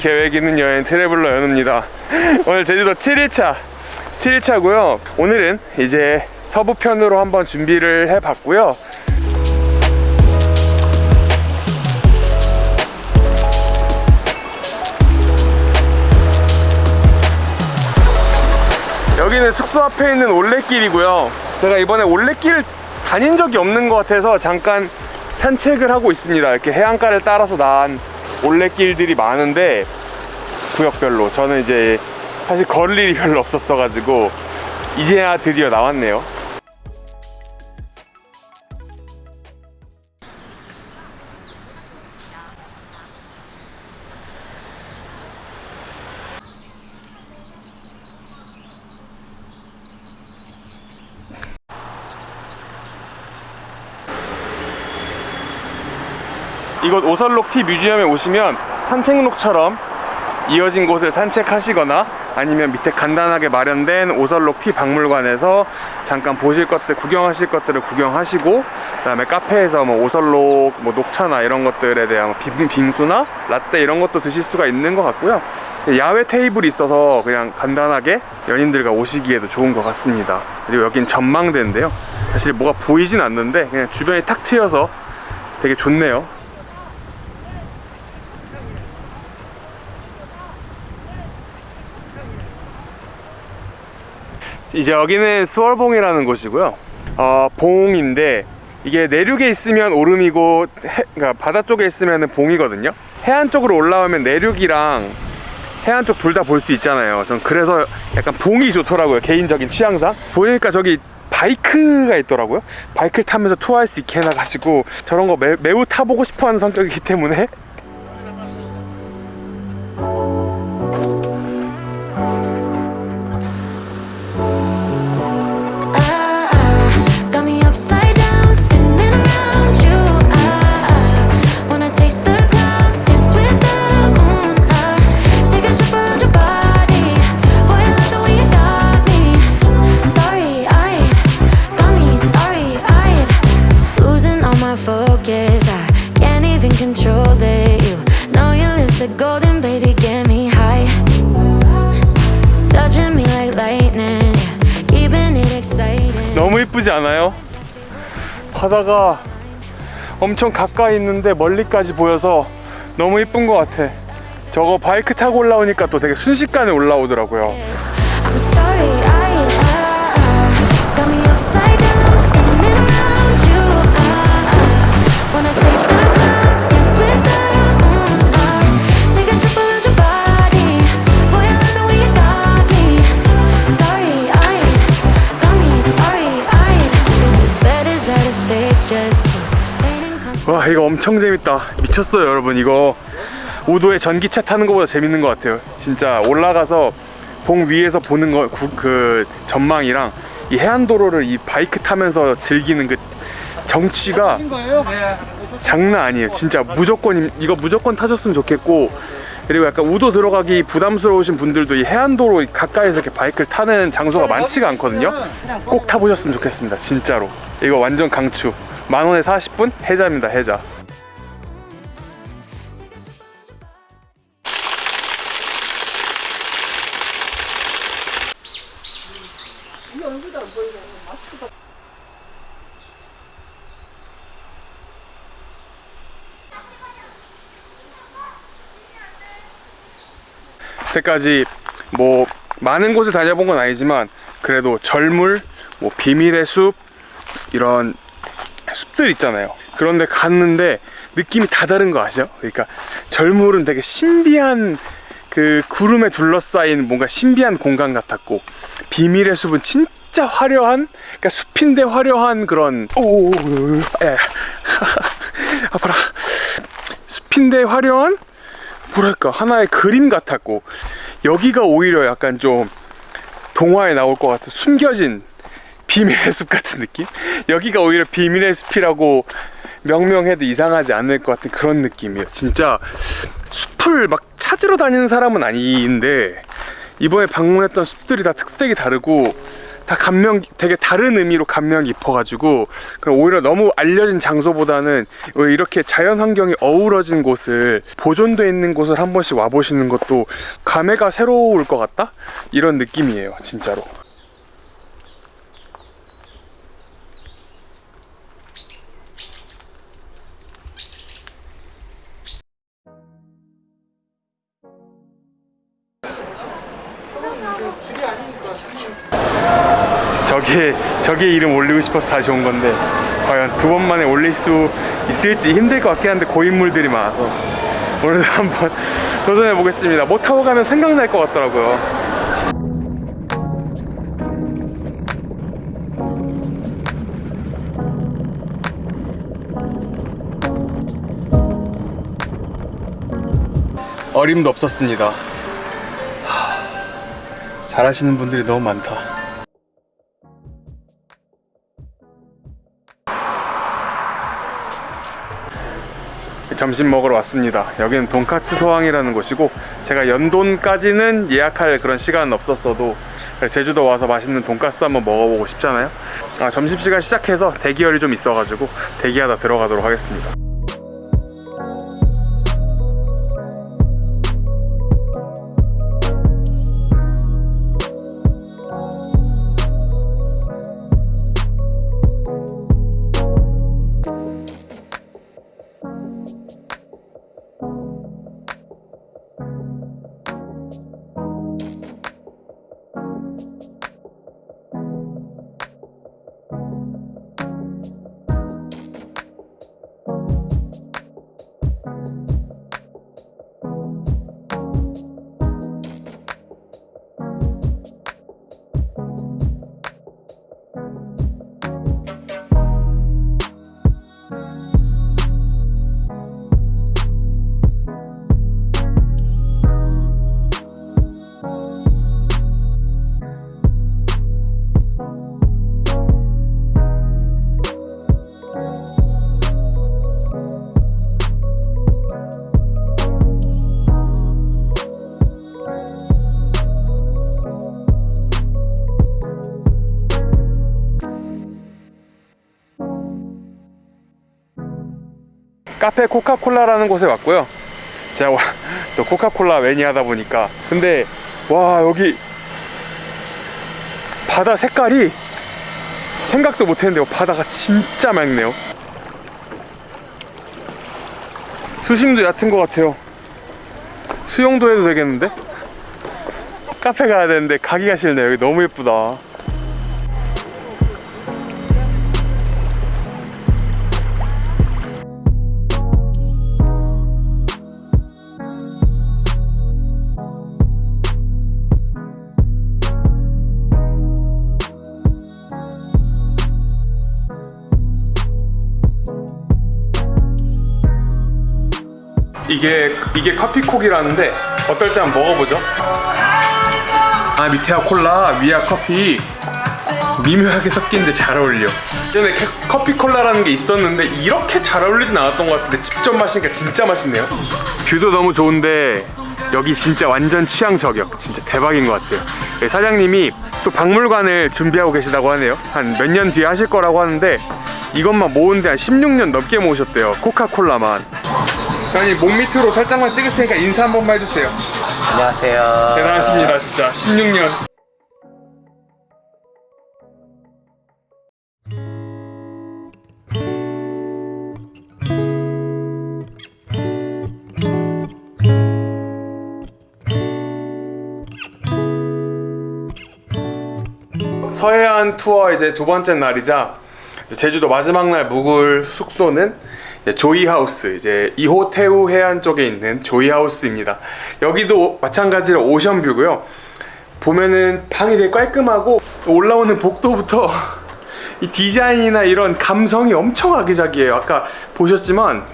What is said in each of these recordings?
계획 있는 여행 트래블러 연우입니다. 오늘 제주도 7일차 7일차고요. 오늘은 이제 서부편으로 한번 준비를 해봤고요. 여기는 숙소 앞에 있는 올레길이고요. 제가 이번에 올레길 다닌 적이 없는 것 같아서 잠깐 산책을 하고 있습니다. 이렇게 해안가를 따라서 난 올레길들이 많은데 구역별로. 저는 이제 사실 걸을 일이 별로 없었어 가지고 이제야 드디어 나왔네요 이곳 오설록 티 뮤지엄에 오시면 산책로처럼 이어진 곳을 산책하시거나 아니면 밑에 간단하게 마련된 오설록 티 박물관에서 잠깐 보실 것들 구경하실 것들을 구경하시고 그 다음에 카페에서 뭐 오설록 뭐 녹차나 이런 것들에 대한 빙, 빙수나 라떼 이런 것도 드실 수가 있는 것 같고요. 야외 테이블이 있어서 그냥 간단하게 연인들과 오시기에도 좋은 것 같습니다. 그리고 여긴 전망대인데요. 사실 뭐가 보이진 않는데 그냥 주변이 탁 트여서 되게 좋네요 이제 여기는 수월봉이라는 곳이고요. 어, 봉인데 이게 내륙에 있으면 오름이고 해, 그러니까 바다 쪽에 있으면 봉이거든요. 해안 쪽으로 올라오면 내륙이랑 해안 쪽 둘 다 볼 수 있잖아요. 전 그래서 약간 봉이 좋더라고요 개인적인 취향상. 보니까 저기 바이크가 있더라고요. 바이크를 타면서 투어할 수 있게 해놔가지고 저런 거 매, 매우 타보고 싶어하는 성격이기 때문에 이쁘지 않아요? 바다가 엄청 가까이 있는데 멀리까지 보여서 너무 이쁜 것 같아 저거 바이크 타고 올라오니까 또 되게 순식간에 올라오더라고요 이거 엄청 재밌다. 미쳤어요 여러분. 이거 우도에 전기차 타는 것보다 재밌는 것 같아요. 진짜 올라가서 봉 위에서 보는 거그 전망이랑 이 해안도로를 이 바이크 타면서 즐기는 그 정취가 장난 아니에요. 진짜 무조건 이거 무조건 타셨으면 좋겠고 그리고 약간 우도 들어가기 부담스러우신 분들도 이 해안도로 가까이서 이렇게 바이크를 타는 장소가 많지가 않거든요. 꼭 타보셨으면 좋겠습니다 진짜로. 이거 완전 강추 만원에 40분? 해자입니다 해자. 여태까지 뭐 많은 곳을 다녀본 건 아니지만 그래도 절물, 뭐 비밀의 숲 이런 숲들 있잖아요. 그런데 갔는데 느낌이 다 다른 거 아시죠? 그러니까 절물은 되게 신비한 그 구름에 둘러싸인 뭔가 신비한 공간 같았고 비밀의 숲은 진짜 화려한 그러니까 숲인데 화려한 그런 오, 예. 아파라 숲인데 화려한 뭐랄까 하나의 그림 같았고 여기가 오히려 약간 좀 동화에 나올 것 같은 숨겨진 비밀의 숲 같은 느낌? 여기가 오히려 비밀의 숲이라고 명명해도 이상하지 않을 것 같은 그런 느낌이에요. 진짜 숲을 막 찾으러 다니는 사람은 아닌데 이번에 방문했던 숲들이 다 특색이 다르고 다 감명 되게 다른 의미로 감명 깊어가지고 오히려 너무 알려진 장소보다는 이렇게 자연 환경이 어우러진 곳을 보존돼 있는 곳을 한 번씩 와 보시는 것도 감회가 새로울 것 같다 이런 느낌이에요 진짜로. 저게 저게 이름 올리고 싶어서 다시 온 건데 과연 두 번 만에 올릴 수 있을지 힘들 것 같긴 한데 고인물들이 많아서 오늘도 한번 도전해 보겠습니다. 못 타고 가면 생각날 것 같더라고요. 어림도 없었습니다. 하, 잘하시는 분들이 너무 많다. 점심 먹으러 왔습니다. 여기는 돈카츠 소왕이라는 곳이고 제가 연돈까지는 예약할 그런 시간은 없었어도 제주도 와서 맛있는 돈가스 한번 먹어보고 싶잖아요. 아, 점심시간 시작해서 대기열이 좀 있어가지고 대기하다 들어가도록 하겠습니다. 카페 코카콜라라는 곳에 왔고요. 제가 와- 또 코카콜라 매니아다 보니까 근데 와 여기 바다 색깔이 생각도 못했는데 바다가 진짜 맑네요. 수심도 얕은 것 같아요. 수영도 해도 되겠는데? 카페 가야 되는데 가기가 싫네요. 여기 너무 예쁘다. 이게 이게 커피콕이라는데 어떨지 한번 먹어보죠. 아 밑에야 콜라, 위야 커피 미묘하게 섞인데 잘 어울려. 예전에 캐- 커피 콜라라는 게 있었는데 이렇게 잘 어울리진 않았던 것 같은데 직접 마시니까 진짜 맛있네요. 뷰도 너무 좋은데 여기 진짜 완전 취향 저격, 진짜 대박인 것 같아요. 네, 사장님이 또 박물관을 준비하고 계시다고 하네요. 한 몇 년 뒤에 하실 거라고 하는데 이것만 모으는데 한 16년 넘게 모으셨대요. 코카콜라만. 사장님 몸 밑으로 살짝만 찍을 테니까 인사 한 번만 해주세요. 안녕하세요. 대단하십니다, 진짜 16년. 서해안 투어 이제 두 번째 날이자 제주도 마지막 날 묵을 숙소는 조이하우스 이제 이호태우 해안 쪽에 있는 조이하우스입니다. 여기도 마찬가지로 오션뷰고요. 보면은 방이 되게 깔끔하고 올라오는 복도부터 이 디자인이나 이런 감성이 엄청 아기자기해요. 아까 보셨지만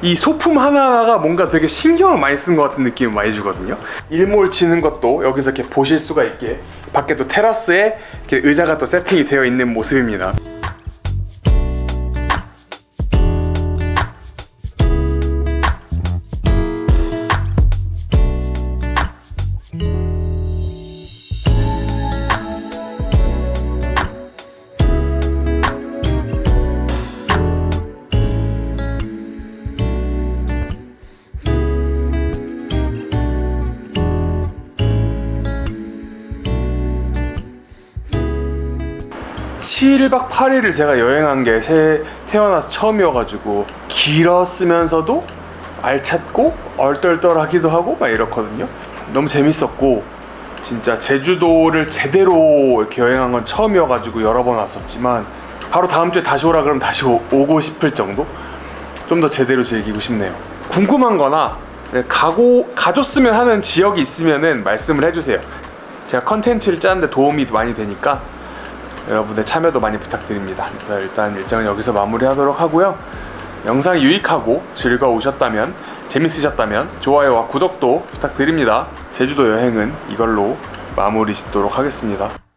이 소품 하나하나가 뭔가 되게 신경을 많이 쓴 것 같은 느낌을 많이 주거든요. 일몰 치는 것도 여기서 이렇게 보실 수가 있게 밖에 또 테라스에 이렇게 의자가 또 세팅이 되어 있는 모습입니다. 7박 8일을 제가 여행한 게 새, 태어나서 처음이어가지고 길었으면서도 알찼고 얼떨떨하기도 하고 막 이렇거든요. 너무 재밌었고 진짜 제주도를 제대로 이렇게 여행한 건 처음이어가지고 여러 번 왔었지만 바로 다음 주에 다시 오라 그러면 다시 오, 오고 싶을 정도? 좀 더 제대로 즐기고 싶네요. 궁금한 거나 가고 가줬으면 하는 지역이 있으면은 말씀을 해주세요. 제가 컨텐츠를 짜는데 도움이 많이 되니까 여러분의 참여도 많이 부탁드립니다. 그래서 일단 일정은 여기서 마무리하도록 하고요. 영상이 유익하고 즐거우셨다면 재밌으셨다면 좋아요와 구독도 부탁드립니다. 제주도 여행은 이걸로 마무리 짓도록 하겠습니다.